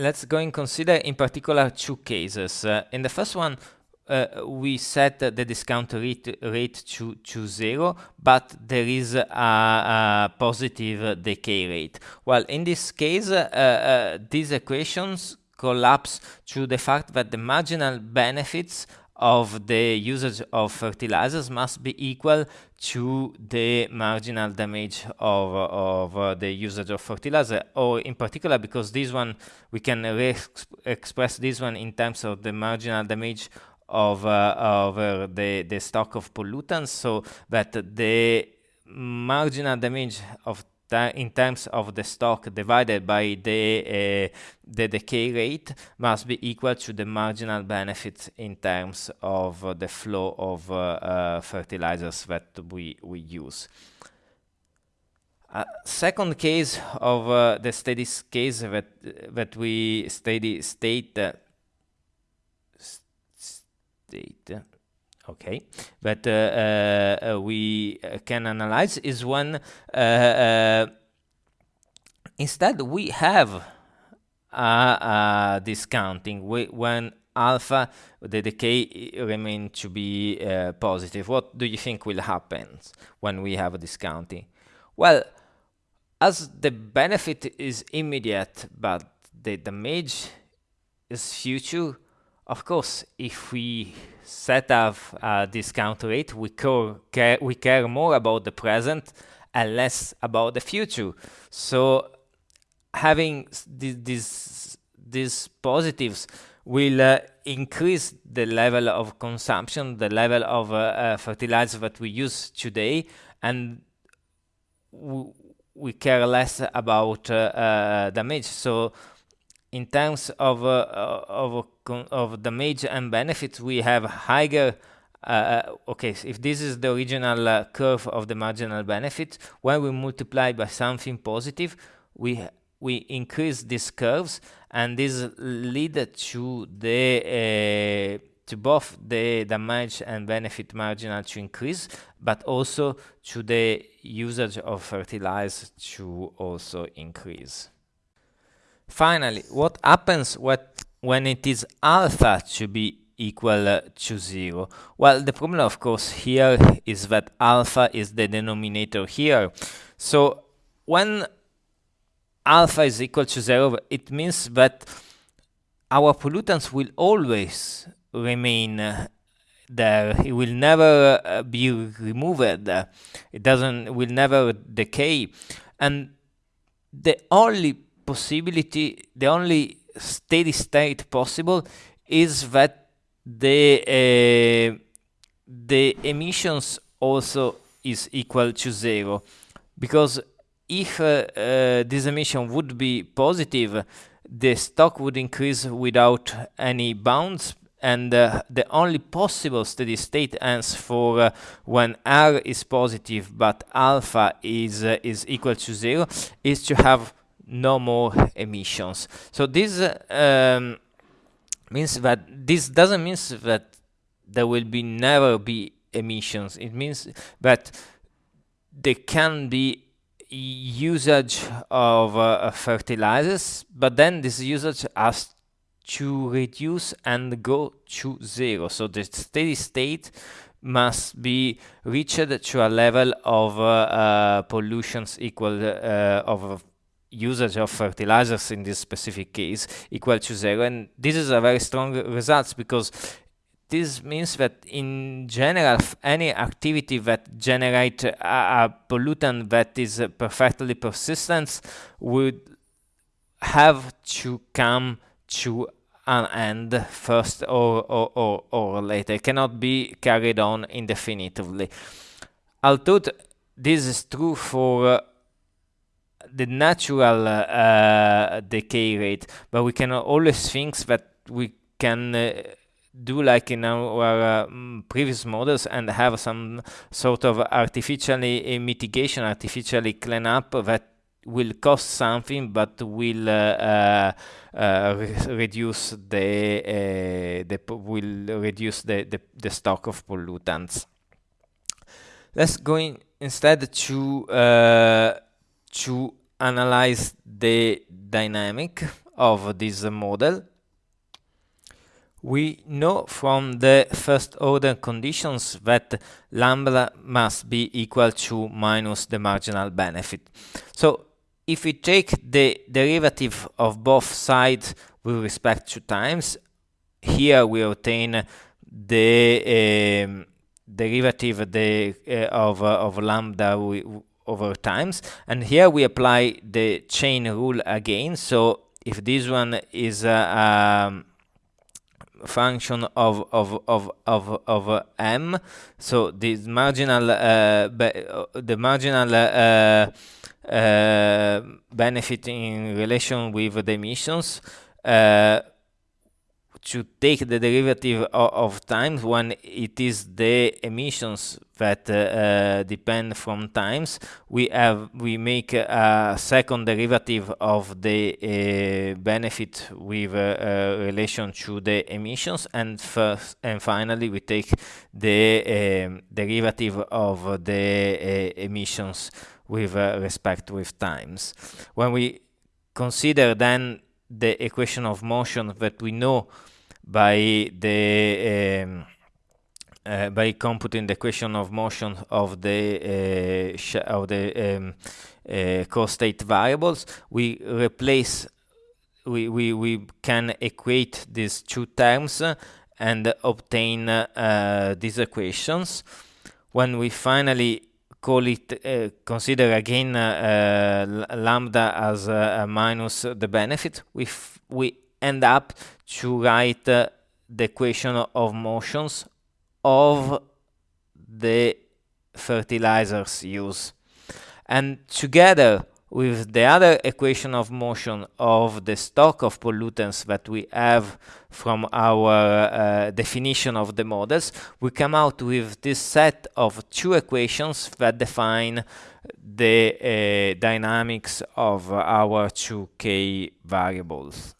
let's go and consider in particular two cases. Uh, in the first one, uh, we set the discount rate, rate to, to zero, but there is a, a positive decay rate. Well, in this case, uh, uh, these equations collapse to the fact that the marginal benefits of the usage of fertilizers must be equal to the marginal damage of, of uh, the usage of fertilizer. Or in particular because this one we can express this one in terms of the marginal damage of, uh, of uh, the, the stock of pollutants so that the marginal damage of in terms of the stock divided by the, uh, the decay rate must be equal to the marginal benefit in terms of uh, the flow of uh, fertilizers that we, we use. second case of uh, the steady case that, that we steady state state okay. But uh, uh, uh we uh, can analyze is when uh, instead we have discounting. We, when alpha the decay remain to be positive. What do you think will happen when we have a discounting? Well as the benefit is immediate but the damage is future of course, if we set up a discount rate, we care, we care more about the present and less about the future. So having these these positives will uh, increase the level of consumption, the level of uh, uh, fertilizer that we use today, and we care less about uh, uh, damage. So in terms of uh, of of damage and benefits, we have higher. Uh, uh, okay, if this is the original uh, curve of the marginal benefit, when we multiply by something positive, we we increase these curves, and this lead to the uh, to both the damage and benefit marginal to increase, but also to the usage of fertilizer to also increase. Finally, what happens what, when it is alpha to be equal to 0? Well, the problem, of course, here is that alpha is the denominator here. So when alpha is equal to 0, it means that our pollutants will always remain uh, there. It will never uh, be removed. It doesn't will never decay. And the only possibility, the only steady state possible is that the uh, the emissions also is equal to zero. Because if uh, uh, this emission would be positive the stock would increase without any bounds and uh, the only possible steady state ends for uh, when r is positive but alpha is uh, is equal to zero is to have no more emissions. So this um, means that this doesn't mean that there will be never be emissions. It means that there can be usage of uh, fertilizers, but then this usage has to reduce and go to zero. So the steady state must be reached to a level of uh, uh, pollutions equal uh, of usage of fertilizers in this specific case equal to zero. And this is a very strong result because this means that in general any activity that generate a, a pollutant that is perfectly persistent would have to come to an end first or, or, or, or later. It cannot be carried on indefinitely. Although this is true for uh, the natural uh, decay rate, but we can always think that we can uh, do like in our uh, previous models and have some sort of artificially mitigation, artificially clean up that will cost something but will uh, uh, re reduce the, uh, the will reduce the, the, the, stock of pollutants. Let's go in instead to to analyze the dynamic of this model. We know from the first order conditions that lambda must be equal to minus the marginal benefit. So if we take the derivative of both sides with respect to times, here we obtain the um, derivative the, uh, of, uh, of lambda over times. And here we apply the chain rule again. So if this one is a um, function of of of of of uh, m, so this marginal uh, the marginal uh, uh, benefit in relation with the emissions uh, to take the derivative of, of times when it is the emissions that uh, uh, depend from times. We have we make a second derivative of the uh, benefit with relation to the emissions. And first and finally we take the derivative of the emissions with respect with times. When we consider then the equation of motion that we know by the um, uh, by computing the equation of motion of the uh, of the um, uh, co-state variables, we replace we, we, we can equate these two terms and obtain uh, these equations. When we finally call it, uh, consider again uh, lambda as minus the benefit, we, we end up to write uh, the equation of motions of the fertilizers used. And together with the other equation of motion of the stock of pollutants that we have from our uh, definition of the models, we come out with this set of two equations that define the uh, dynamics of our 2K variables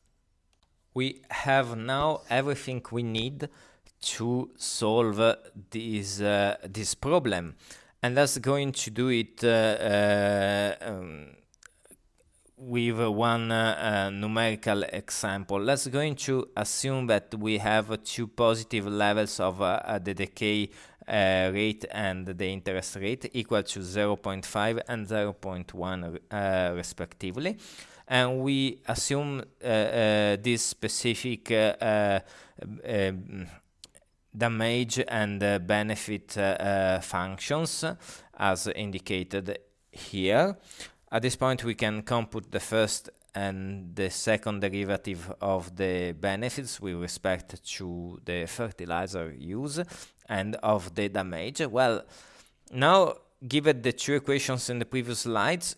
we have now everything we need to solve this uh, this problem. And that's going to do it uh, uh, um, with one uh, numerical example. Let's going to assume that we have two positive levels of uh, the decay uh, rate and the interest rate equal to 0.5 and 0.1 respectively. And we assume uh, uh, this specific uh, um, damage and benefit functions as indicated here. At this point we can compute the first and the second derivative of the benefits with respect to the fertilizer use and of the damage. Well, now given the two equations in the previous slides,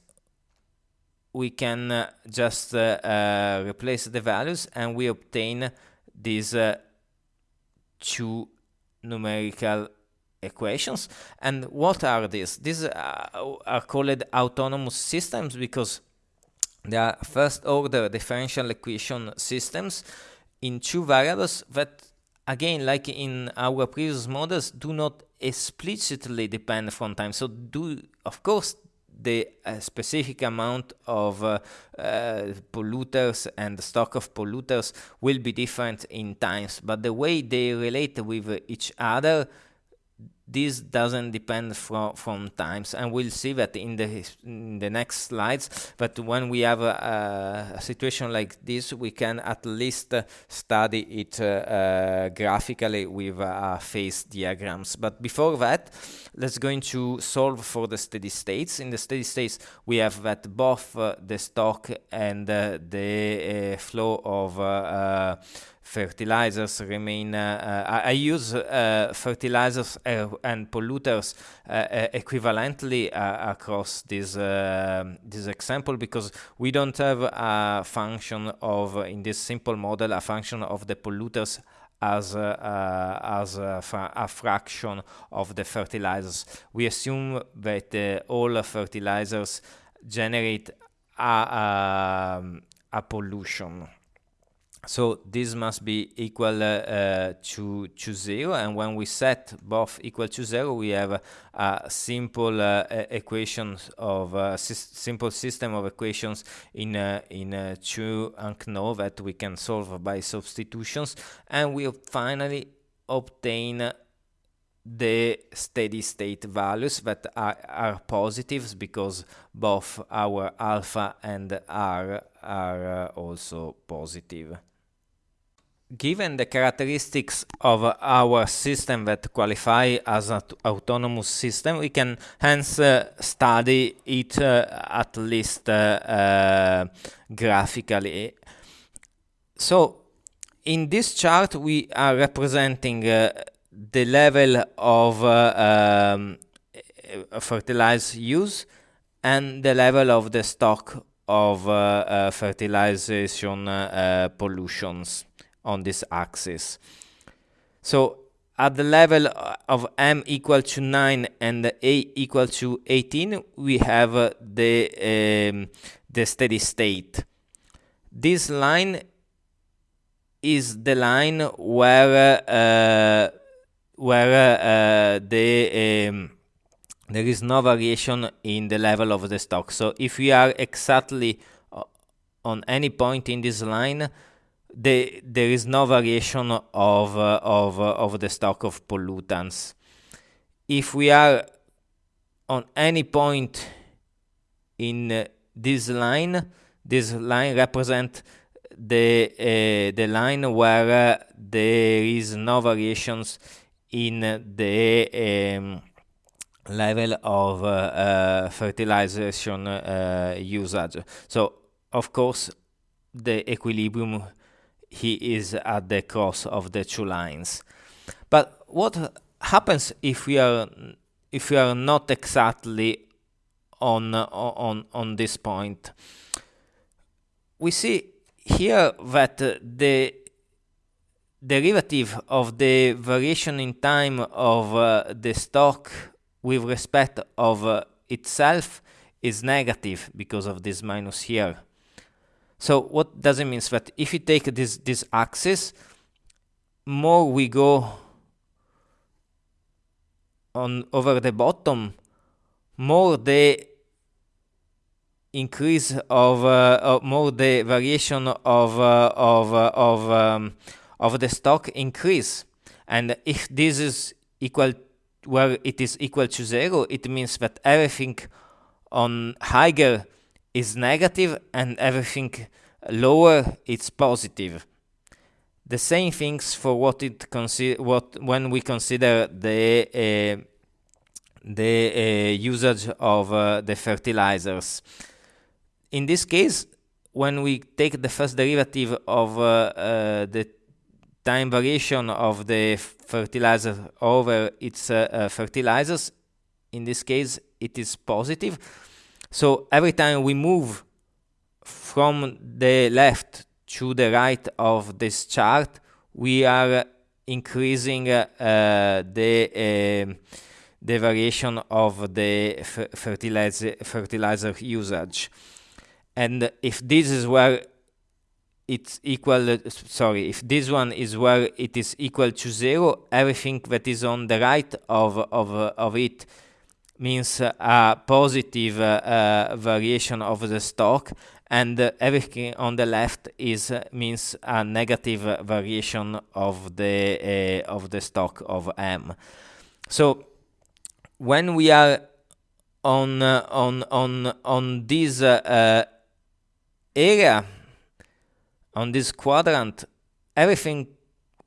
we can uh, just uh, uh, replace the values and we obtain these two numerical equations. And what are these? These uh, are called autonomous systems because they are first order differential equation systems in two variables that again like in our previous models do not explicitly depend from time so do of course the uh, specific amount of uh, uh, polluters and the stock of polluters will be different in times, but the way they relate with each other this doesn't depend from from times and we'll see that in the in the next slides but when we have a, a situation like this we can at least uh, study it uh, uh, graphically with uh, phase diagrams. But before that let's going to solve for the steady states. In the steady states we have that both uh, the stock and uh, the flow of fertilizers remain, uh, uh, I, I, use uh, fertilizers and polluters equivalently across this, this example because we don't have a function of, in this simple model, a function of the polluters as uh, as a, a, fraction of the fertilizers. We assume that uh, all fertilizers generate a, a, a pollution so this must be equal uh, uh, to to zero. And when we set both equal to zero we have a, a simple uh, equations of a simple system of equations in in two unknown that we can solve by substitutions. And we finally obtain the steady state values that are, are positives because both our alpha and r are also positive given the characteristics of our system that qualify as an autonomous system, we can hence uh, study it uh, at least uh, uh graphically. So, in this chart, we are representing uh, the level of uh, um, fertilizer use and the level of the stock of fertilization pollutions on this axis. So at the level of m equal to 9 and a equal to 18, we have uh, the, um, the steady state. This line is the line where uh, where uh, the um, there is no variation in the level of the stock. So if we are exactly uh, on any point in this line, the, there is no variation of, uh, of, uh, of the stock of pollutants. If we are on any point in uh, this line, this line represents the uh, the line where uh, there is no variations in the um, level of uh, fertilization usage. So of course the equilibrium he is at the cross of the two lines. But what happens if we are if we are not exactly on on on this point? We see here that the derivative of the variation in time of uh, the stock with respect of uh, itself is negative because of this minus here. So what does it mean? That if you take this, this axis, more we go on over the bottom, more the increase of, uh, more the variation of uh, of uh, of um, of the stock increase and if this is equal where it is equal to zero it means that everything on higher is negative and everything lower it's positive. The same things for what it what when we consider the uh, the uh, usage of uh, the fertilizers. In this case, when we take the first derivative of uh, uh, the time variation of the fertilizer over its uh, fertilizers, in this case it is positive. So every time we move from the left to the right of this chart, we are increasing uh, the uh, the variation of the fertilizer fertilizer usage. And if this is where it's equal, sorry, if this one is where it is equal to zero, everything that is on the right of of of it means a positive uh, uh, variation of the stock and uh, everything on the left is uh, means a negative variation of the uh, of the stock of m. So when we are on uh, on on on this area on this quadrant everything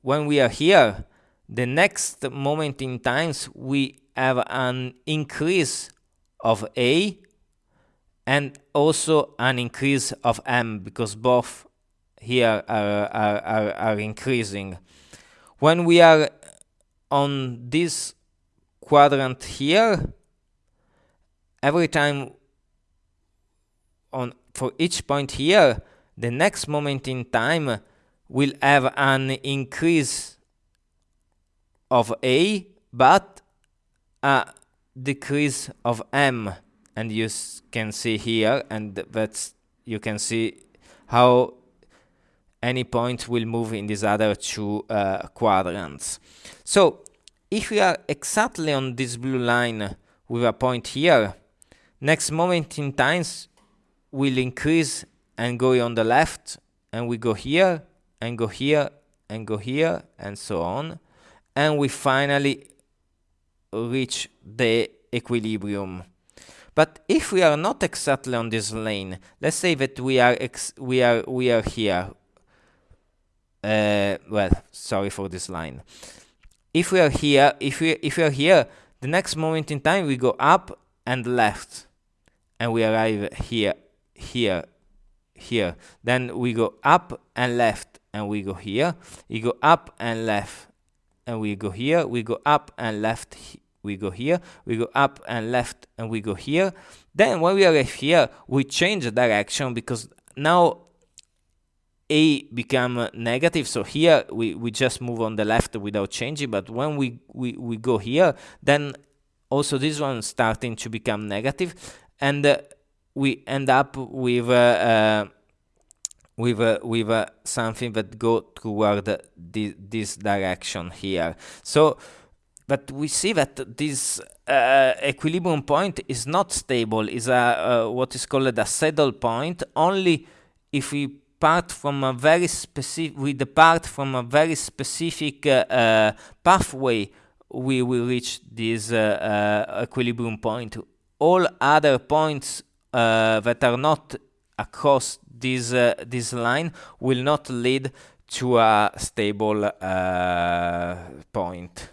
when we are here the next moment in times we have an increase of A and also an increase of M because both here are, are, are, are increasing. When we are on this quadrant here, every time on for each point here, the next moment in time will have an increase of A, but a decrease of m and you can see here and that's you can see how any point will move in these other two uh, quadrants. So if we are exactly on this blue line with a point here, next moment in times will increase and go on the left and we go here and go here and go here and so on and we finally reach the equilibrium. But if we are not exactly on this lane let's say that we are we are we are here. Uh, well sorry for this line. If we are here if we if we are here the next moment in time we go up and left. And we arrive here here here. Then we go up and left and we go here. We go up and left and we go here we go up and left we go here we go up and left and we go here. Then when we arrive here we change the direction because now a become negative. So here we, we just move on the left without changing. But when we, we, we go here then also this one starting to become negative. And uh, we end up with uh, uh, with uh, with uh, something that go toward the, this direction here. So but we see that this uh, equilibrium point is not stable. Is a uh, what is called a saddle point. Only if we part from a very specific we depart from a very specific uh, pathway we will reach this equilibrium point. All other points uh, that are not across this uh, this line will not lead to a stable uh, point.